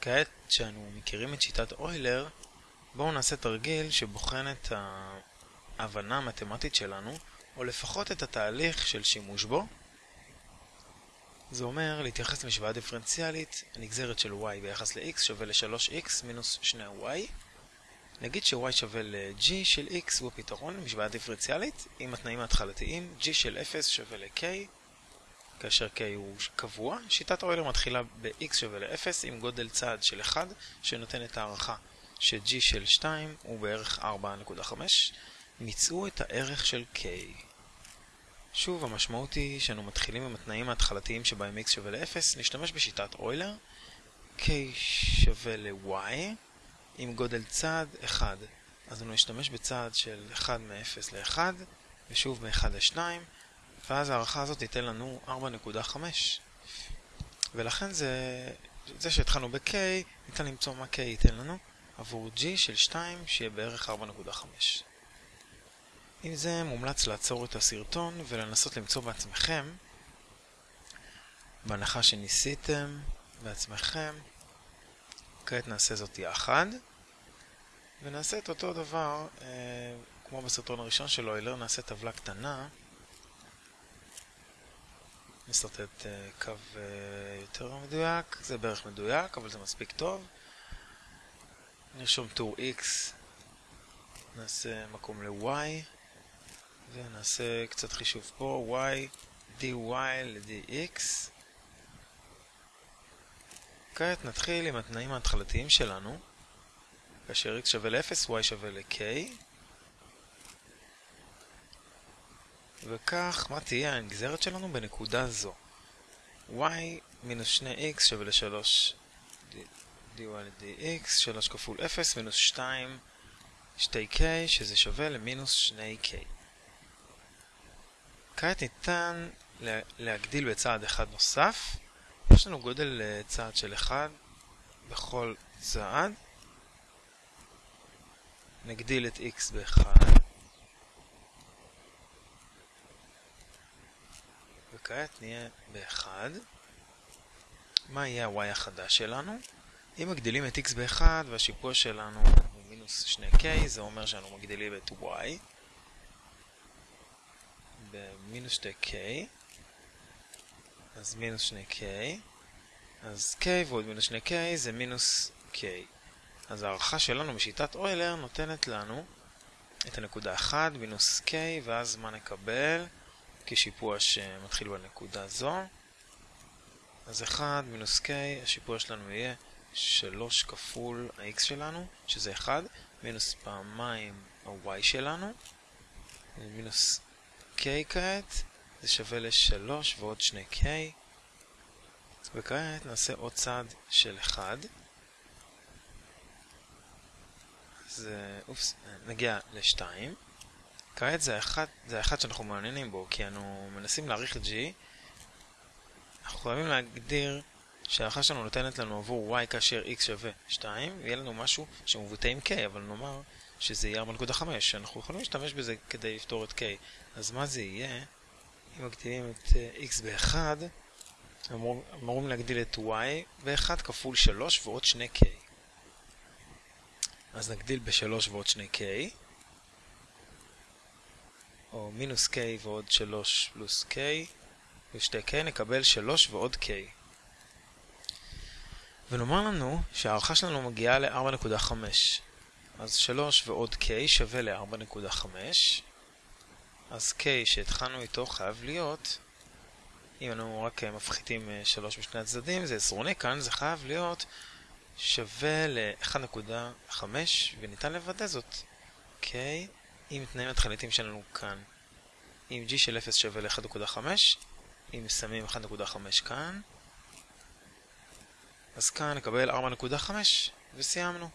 כעת שאנו מכירים את שיטת אוילר, בואו נעשה תרגיל שבוחן את ההבנה המתמטית שלנו, או לפחות את התהליך של שימוש בו. זה אומר להתייחס למשוואה דיפרנציאלית, הנגזרת של y ביחס ל-x שווה ל-3x מינוס 2y. נגיד ש-y שווה ל-g של x הוא הפתרון למשוואה דיפרנציאלית עם התנאים ההתחלתיים, g של 0 שווה ל-k כאשר k הוא קבוע. שיטת אוילר מתחילה ב-x שווה ל-0 עם גודל צעד של 1 שנותן את הערכה ש-g של 2 הוא בערך 4.5. מצאו את הערך של k. שוב, המשמעות היא שאנו מתחילים עם התנאים ההתחלתיים שבהם x שווה ל-0, נשתמש בשיטת אוילר. k שווה ל-y עם גודל צעד 1. אז אנו נשתמש בצעד של 1 מ-0 ל-1, ושוב מ-1 ל-2, ואז הערכה הזאת תיתן לנו 4.5. ולכן זה, זה שהתחלנו ב-k, ניתן למצוא מה k ייתן לנו עבור g של 2 שיהיה בערך 4.5. עם זה מומלץ לעצור את הסרטון ולנסות למצוא בעצמכם, בהנחה שניסיתם בעצמכם. כעת נעשה זאת יחד, ונעשה את אותו דבר אה, כמו בסרטון הראשון של אוילר, נעשה טבלה קטנה נסרטט אה, קו אה, יותר מדויק, זה בערך מדויק, אבל זה מספיק טוב. נרשום טור x, נעשה מקום ל-y, ונעשה קצת חישוב פה, y, dy ל-dx. כעת נתחיל עם התנאים ההתחלתיים שלנו, כאשר x שווה ל-0, y שווה ל-k. וכך, מה תהיה הנגזרת שלנו בנקודה זו? y מינוס 2x שווה ל-3 dy ל-dx, 3 כפול 0 מינוס 2 2k, שזה שווה למינוס 2k. כעת ניתן להגדיל בצעד אחד נוסף. יש לנו גודל צעד של 1 בכל צעד. נגדיל את x ב-1. וכעת נהיה ב-1. מה יהיה ה-y החדש שלנו? אם מגדילים את x ב-1 והשיפוע שלנו הוא מינוס 2k, זה אומר שאנו מגדילים את y במינוס 2k, אז מינוס 2k, אז k ועוד מינוס 2k זה מינוס k. אז הערכה שלנו בשיטת אוילר נותנת לנו את הנקודה 1 מינוס k, ואז מה נקבל? כשיפוע שמתחיל בנקודה זו. אז 1 מינוס k, השיפוע שלנו יהיה 3 כפול ה-x שלנו, שזה 1, מינוס פעמיים ה-y שלנו, מינוס k כעת, זה שווה ל-3 ועוד 2k, וכעת נעשה עוד צעד של 1. אז, אופס, נגיע ל-2. כעת זה האחד, זה האחד שאנחנו מעוניינים בו, כי אנו מנסים להעריך את G. אנחנו חייבים להגדיר שההערכה שלנו נותנת לנו עבור y כאשר x שווה 2, ויהיה לנו משהו שמבוטא עם k, אבל נאמר שזה יהיה 4.5. אנחנו יכולים להשתמש בזה כדי לפתור את k. אז מה זה יהיה? אם מגדילים את x ב-1, אמורים להגדיל את y ב-1 כפול 3 ועוד 2k. אז נגדיל ב-3 ועוד 2k. או מינוס k ועוד 3 פלוס k, ו-2k נקבל 3 ועוד k. ונאמר לנו שההערכה שלנו מגיעה ל-4.5. אז 3 ועוד k שווה ל-4.5. אז k שהתחלנו איתו חייב להיות, אם אנו רק מפחיתים 3 משני הצדדים, זה עשרוני כאן, זה חייב להיות שווה ל-1.5, וניתן לוודא זאת. k עם תנאים התחליטים שלנו כאן. אם g של 0 שווה ל-1.5, אם שמים 1.5 כאן, אז כאן נקבל 4.5 וסיימנו.